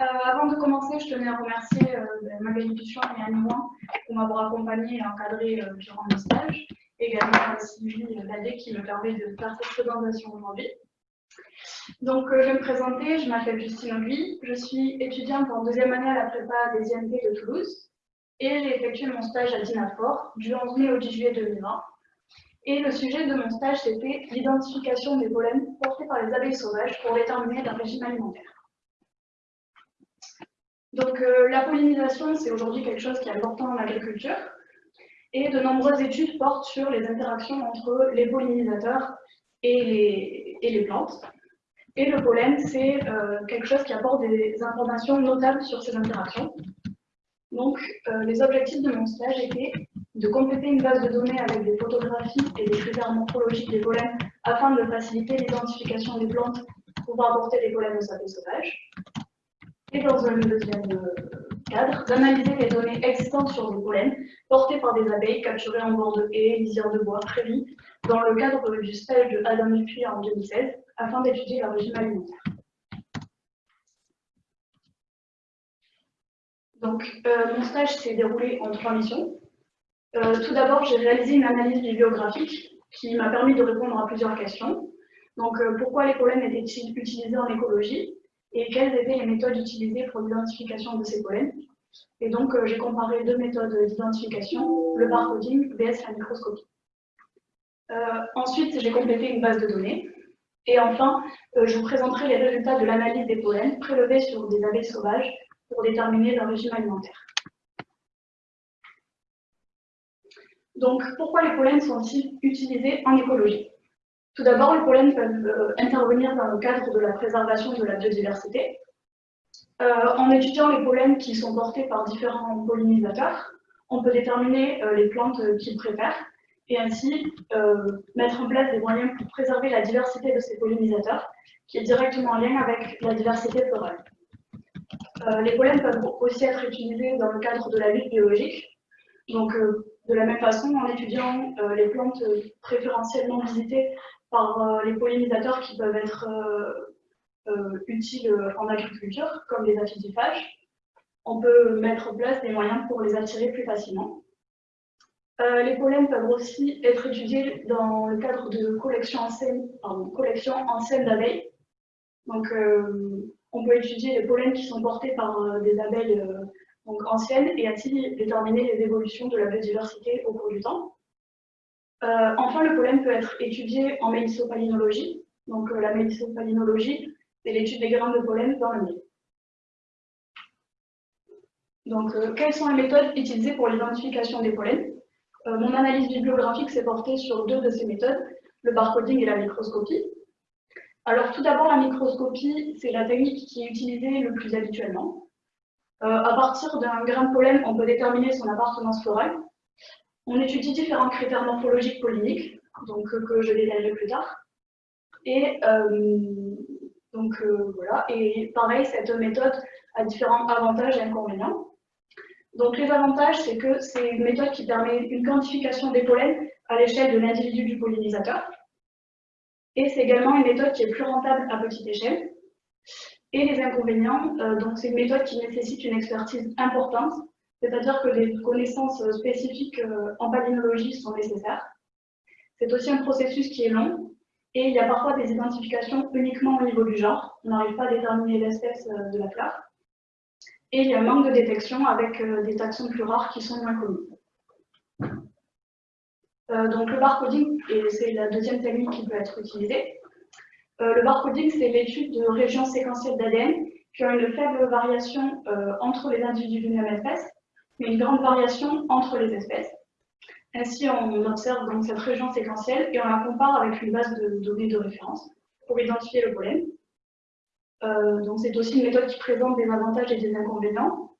Euh, avant de commencer, je tenais à remercier euh, Magali Duchamp et Anne Moin pour m'avoir accompagnée et encadrée euh, durant mon stage. Également Sylvie Ladé qui me permet de faire cette présentation aujourd'hui. Donc, euh, je vais me présenter, je m'appelle Justine Ogui, je suis étudiante en deuxième année à la prépa des IMT de Toulouse et j'ai effectué mon stage à Dinafort du 11 mai au 10 juillet 2020. Et le sujet de mon stage, c'était l'identification des pollens portés par les abeilles sauvages pour déterminer leur régime alimentaire. Donc, euh, la pollinisation, c'est aujourd'hui quelque chose qui est important en agriculture. Et de nombreuses études portent sur les interactions entre les pollinisateurs et les, plantes. Et le pollen, c'est euh, quelque chose qui apporte des informations notables sur ces interactions. Donc, euh, les objectifs de mon stage étaient de compléter une base de données avec des photographies et des critères morphologiques des pollens afin de faciliter l'identification des plantes pouvant apporter des pollens aux abeilles sauvages. Et dans un deuxième euh, cadre, d'analyser les données existantes sur les pollens portés par des abeilles capturées en bord de haies, lisières de bois, prairies, dans le cadre du stage de Adam Dupuis en 2016, afin d'étudier leur régime alimentaire. Donc, euh, mon stage s'est déroulé en trois missions. Euh, tout d'abord, j'ai réalisé une analyse bibliographique qui m'a permis de répondre à plusieurs questions. Donc, pourquoi les pollens étaient-ils utilisés en écologie? Et quelles étaient les méthodes utilisées pour l'identification de ces pollens Et donc, euh, j'ai comparé deux méthodes d'identification, le barcoding vs la microscopie. Euh, ensuite, j'ai complété une base de données. Et enfin, euh, je vous présenterai les résultats de l'analyse des pollens prélevés sur des abeilles sauvages pour déterminer leur régime alimentaire. Donc, pourquoi les pollens sont-ils utilisés en écologie? Tout d'abord, les pollens peuvent intervenir dans le cadre de la préservation de la biodiversité. en étudiant les pollens qui sont portés par différents pollinisateurs, on peut déterminer les plantes qu'ils préfèrent et ainsi euh, mettre en place des moyens pour préserver la diversité de ces pollinisateurs, qui est directement en lien avec la diversité florale. Euh, les pollens peuvent aussi être utilisés dans le cadre de la lutte biologique. Donc, euh, de la même façon, en étudiant euh, les plantes préférentiellement visitées par euh, les pollinisateurs qui peuvent être euh, utiles en agriculture, comme les aphidiphages, on peut mettre en place des moyens pour les attirer plus facilement. Euh, les pollens peuvent aussi être étudiés dans le cadre de collections anciennes d'abeilles. Donc, euh, on peut étudier les pollens qui sont portés par euh, des abeilles anciennes et ainsi déterminer les évolutions de la biodiversité au cours du temps. Enfin, le pollen peut être étudié en mélissopallinologie. Donc, la mélissopallinologie, c'est l'étude des grains de pollen dans le miel. Donc, quelles sont les méthodes utilisées pour l'identification des pollens euh, mon analyse bibliographique s'est portée sur deux de ces méthodes, le barcoding et la microscopie. Alors tout d'abord, la microscopie, c'est la technique qui est utilisée le plus habituellement. Euh, à partir d'un grain de pollen, on peut déterminer son appartenance florale. On étudie différents critères morphologiques polliniques, donc euh, que je détaillerai plus tard. Et donc voilà. Et pareil, cette méthode a différents avantages et inconvénients. Donc les avantages, c'est que c'est une méthode qui permet une quantification des pollens à l'échelle de l'individu du pollinisateur. Et c'est également une méthode qui est plus rentable à petite échelle. Et les inconvénients, euh, donc c'est une méthode qui nécessite une expertise importante, c'est-à-dire que des connaissances spécifiques euh, en palynologie sont nécessaires. C'est aussi un processus qui est long, et il y a parfois des identifications uniquement au niveau du genre. On n'arrive pas à déterminer l'espèce euh, de la fleur. Et il y a un manque de détection avec euh, des taxons plus rares qui sont moins connus. Donc le barcoding, c'est la deuxième technique qui peut être utilisée. Le barcoding, c'est l'étude de régions séquentielles d'ADN qui ont une faible variation entre les individus d'une même espèce, mais une grande variation entre les espèces. Ainsi, on observe donc cette région séquentielle et on la compare avec une base de données de référence pour identifier le pollen. Euh, donc c'est aussi une méthode qui présente des avantages et des inconvénients.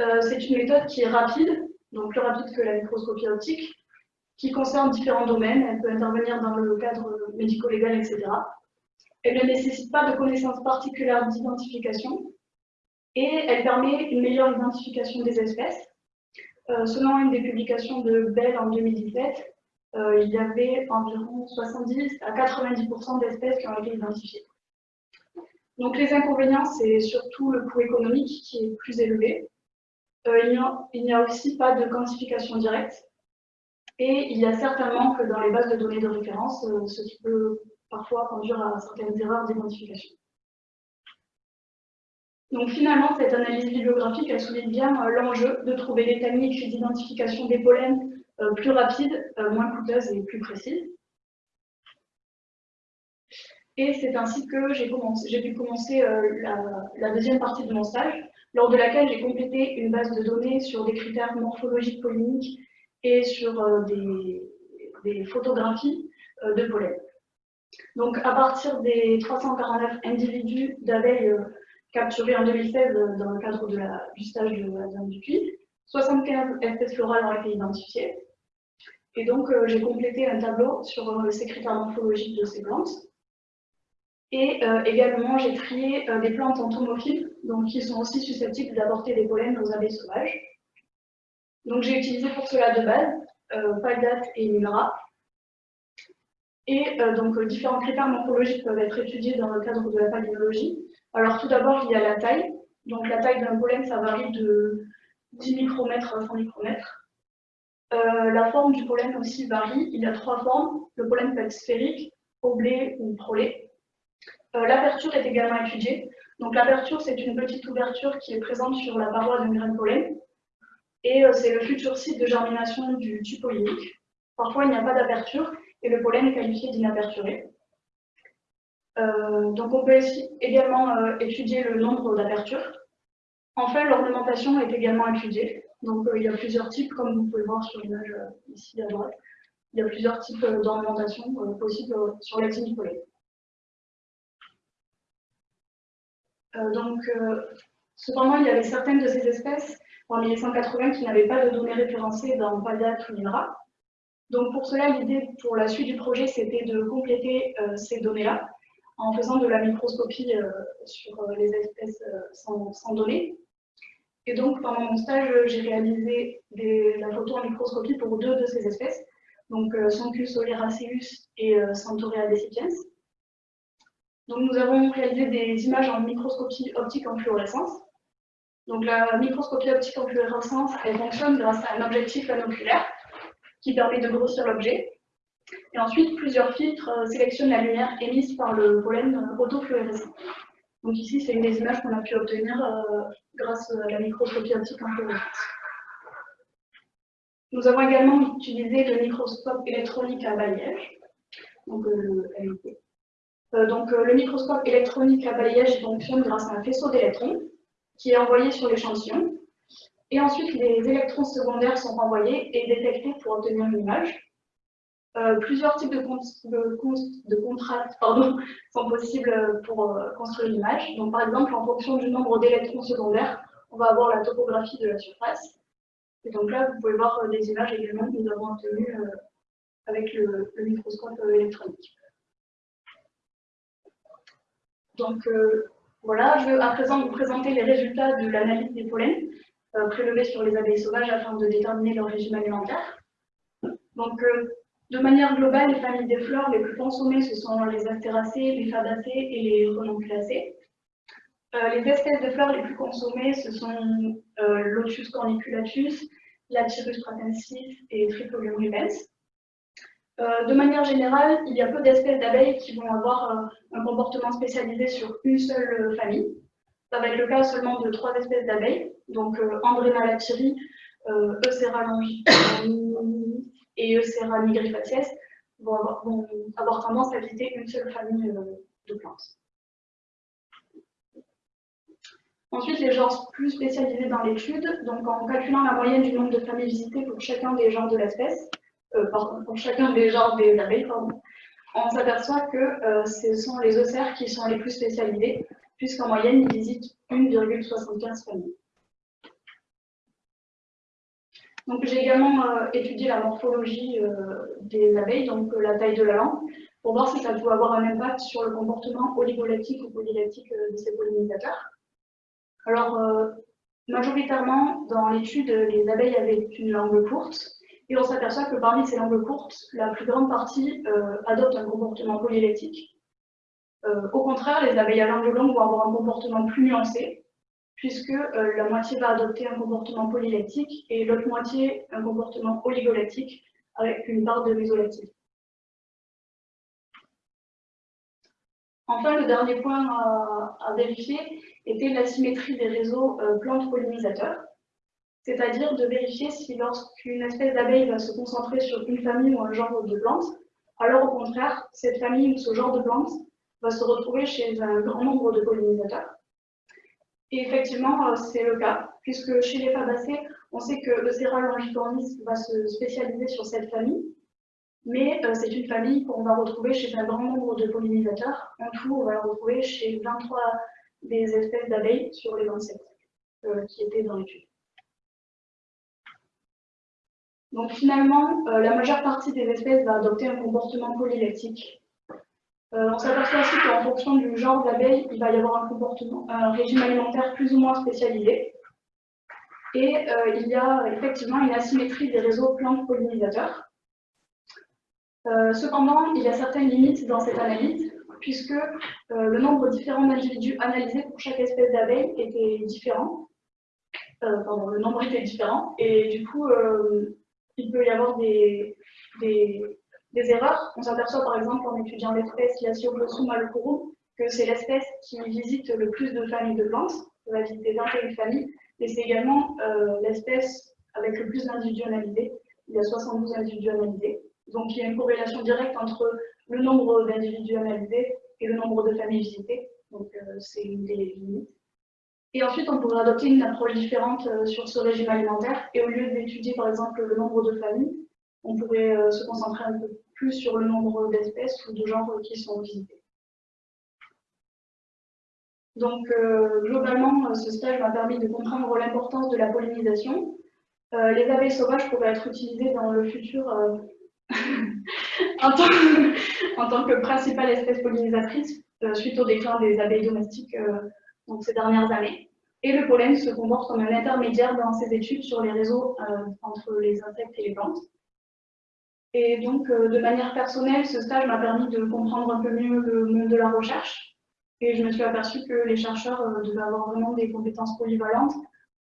Euh, c'est une méthode qui est rapide, donc plus rapide que la microscopie optique, qui concerne différents domaines. Elle peut intervenir dans le cadre médico-légal, etc. Elle ne nécessite pas de connaissances particulières d'identification et elle permet une meilleure identification des espèces. Euh, selon une des publications de Bell en 2017, il y avait environ 70 à 90% d'espèces qui ont été identifiées. Donc les inconvénients, c'est surtout le coût économique qui est plus élevé. Euh, il n'y a, aussi pas de quantification directe. Et il y a certainement que dans les bases de données de référence, euh, ce qui peut parfois conduire à certaines erreurs d'identification. Donc finalement, cette analyse bibliographique, elle souligne bien euh, l'enjeu de trouver des techniques d'identification des pollens plus rapides, moins coûteuses et plus précises. Et c'est ainsi que j'ai pu commencer euh, la, deuxième partie de mon stage, lors de laquelle j'ai complété une base de données sur des critères morphologiques polliniques et sur euh, des, photographies euh, de pollen. Donc à partir des 349 individus d'abeilles capturés en 2016 dans le cadre de du stage de la zone du puits, 75 espèces florales ont été identifiées. Et donc j'ai complété un tableau sur ces critères morphologiques de ces plantes et euh, également, j'ai trié euh, des plantes entomophiles, donc qui sont aussi susceptibles d'apporter des pollens aux abeilles sauvages. Donc j'ai utilisé pour cela de base euh, et Minra. Et euh, donc différents critères morphologiques peuvent être étudiés dans le cadre de la palynologie. Alors tout d'abord, il y a la taille. Donc la taille d'un pollen, ça varie de 10 micromètres à 100 micromètres. la forme du pollen aussi varie. Il y a trois formes. Le pollen peut être sphérique, oblé ou prolé. Euh, l'aperture est également étudiée. Donc l'aperture, c'est une petite ouverture qui est présente sur la paroi d'un grain de pollen. Et euh, c'est le futur site de germination du tube pollinique. Parfois, il n'y a pas d'aperture et le pollen est qualifié d'inaperturé. Euh, donc on peut également étudier le nombre d'apertures. Enfin, l'ornementation est également étudiée. Donc il y a plusieurs types, comme vous pouvez voir sur l'image ici à droite. Il y a plusieurs types d'ornementation possibles sur pollen. Euh, donc, euh, cependant, il y avait certaines de ces espèces, parmi les 180, qui n'avaient pas de données référencées dans PADAT ou. Donc pour cela, l'idée pour la suite du projet, c'était de compléter euh, ces données-là en faisant de la microscopie sur les espèces sans, données. Et donc pendant mon stage, j'ai réalisé la photo en microscopie pour deux de ces espèces, donc Sancus oleraceus et Centaurea decipiens. Donc, nous avons réalisé des images en microscopie optique en fluorescence. Donc, la microscopie optique en fluorescence, elle fonctionne grâce à un objectif monoculaire qui permet de grossir l'objet. Et ensuite, plusieurs filtres euh, sélectionnent la lumière émise par le pollen autofluorescent. Donc ici, c'est une des images qu'on a pu obtenir euh, grâce à la microscopie optique fluorescence. Nous avons également utilisé le microscope électronique à balayage, donc euh, le donc, le microscope électronique à balayage fonctionne grâce à un faisceau d'électrons qui est envoyé sur l'échantillon. Et ensuite, les électrons secondaires sont envoyés et détectés pour obtenir une image. Euh, plusieurs types de, de, contrastes sont possibles pour construire l'image. Donc, par exemple, en fonction du nombre d'électrons secondaires, on va avoir la topographie de la surface. Et donc là, vous pouvez voir des images également que nous avons obtenues avec le microscope électronique. Donc euh, voilà, je vais à présent vous présenter les résultats de l'analyse des pollens euh, prélevés sur les abeilles sauvages afin de déterminer leur régime alimentaire. Donc euh, de manière globale, les familles des fleurs les plus consommées, ce sont les astéracées, les fabacées et les renonculacées. les espèces de fleurs les plus consommées, ce sont Lotus corniculatus, Lathyrus pratensis et Triplonium ribens. Euh, de manière générale, il y a peu d'espèces d'abeilles qui vont avoir euh, un comportement spécialisé sur une seule euh, famille. Ça va être le cas seulement de trois espèces d'abeilles, donc Andrena lathyri, Eucera et nigrifacies vont avoir, tendance à visiter une seule famille de plantes. Ensuite, les genres plus spécialisés dans l'étude, donc en calculant la moyenne du nombre de familles visitées pour chacun des genres de l'espèce, euh, pour chacun des genres des abeilles, on s'aperçoit que euh, ce sont les ocères qui sont les plus spécialisés, puisqu'en moyenne, ils visitent 1,75 familles. Donc j'ai également euh, étudié la morphologie des abeilles, donc la taille de la langue, pour voir si ça pouvait avoir un impact sur le comportement oligoleptique ou polylactique de ces pollinisateurs. Alors, majoritairement, dans l'étude, les abeilles avaient une langue courte, et on s'aperçoit que parmi ces langues courtes, la plus grande partie euh, adopte un comportement polylectique. au contraire, les abeilles à langue longue vont avoir un comportement plus nuancé, puisque la moitié va adopter un comportement polylactique et l'autre moitié un comportement oligolactique avec une part de mésolactique. Enfin, le dernier point à, vérifier était l'asymétrie des réseaux euh, plantes-pollinisateurs, c'est-à-dire de vérifier si lorsqu'une espèce d'abeille va se concentrer sur une famille ou un genre de plantes, alors au contraire, cette famille ou ce genre de plantes va se retrouver chez un grand nombre de pollinisateurs. Et effectivement, euh, c'est le cas, puisque chez les fabacées, on sait que le céral longicornis va se spécialiser sur cette famille, mais euh, c'est une famille qu'on va retrouver chez un grand nombre de pollinisateurs. En tout, on va la retrouver chez 23 des espèces d'abeilles sur les 27 euh, qui étaient dans l'étude. Donc finalement, la majeure partie des espèces va adopter un comportement polylactique. On s'aperçoit aussi qu'en fonction du genre d'abeille, il va y avoir un comportement, un régime alimentaire plus ou moins spécialisé. Et il y a effectivement une asymétrie des réseaux plantes pollinisateurs. Euh, cependant, il y a certaines limites dans cette analyse, puisque euh, le nombre différent d'individus analysés pour chaque espèce d'abeille était différent. Euh, pardon, le nombre était différent, et du coup, il peut y avoir des, erreurs. On s'aperçoit par exemple en étudiant l'espèce Yacioglossum malocorum que c'est l'espèce qui visite le plus de familles de plantes, elle va visiter 21 familles, et c'est également l'espèce avec le plus d'individus analysés, il y a 72 individus analysés. Donc il y a une corrélation directe entre le nombre d'individus analysés et le nombre de familles visitées. Donc euh, c'est une des limites. Et ensuite, on pourrait adopter une approche différente euh, sur ce régime alimentaire. Et au lieu d'étudier par exemple le nombre de familles, on pourrait euh, se concentrer un peu sur le nombre d'espèces ou de genres qui sont visités. Donc, globalement, ce stage m'a permis de comprendre l'importance de la pollinisation. les abeilles sauvages pourraient être utilisées dans le futur en, tant que, principale espèce pollinisatrice euh, suite au déclin des abeilles domestiques euh, ces dernières années. Et le pollen se comporte comme un intermédiaire dans ses études sur les réseaux euh, entre les insectes et les plantes. Et donc, de manière personnelle, ce stage m'a permis de comprendre un peu mieux le monde de la recherche. Et je me suis aperçue que les chercheurs devaient avoir vraiment des compétences polyvalentes,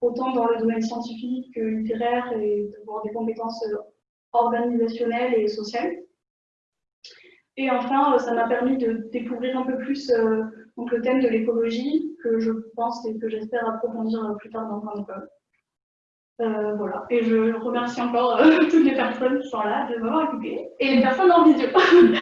autant dans le domaine scientifique que littéraire, et d'avoir des compétences organisationnelle et sociale. Et enfin, euh, ça m'a permis de découvrir un peu plus euh, donc, le thème de l'écologie, que je pense et que j'espère approfondir plus tard dans mon école. Euh, voilà. Et je remercie encore toutes les personnes qui sont là de m'avoir écouté et les personnes en visio.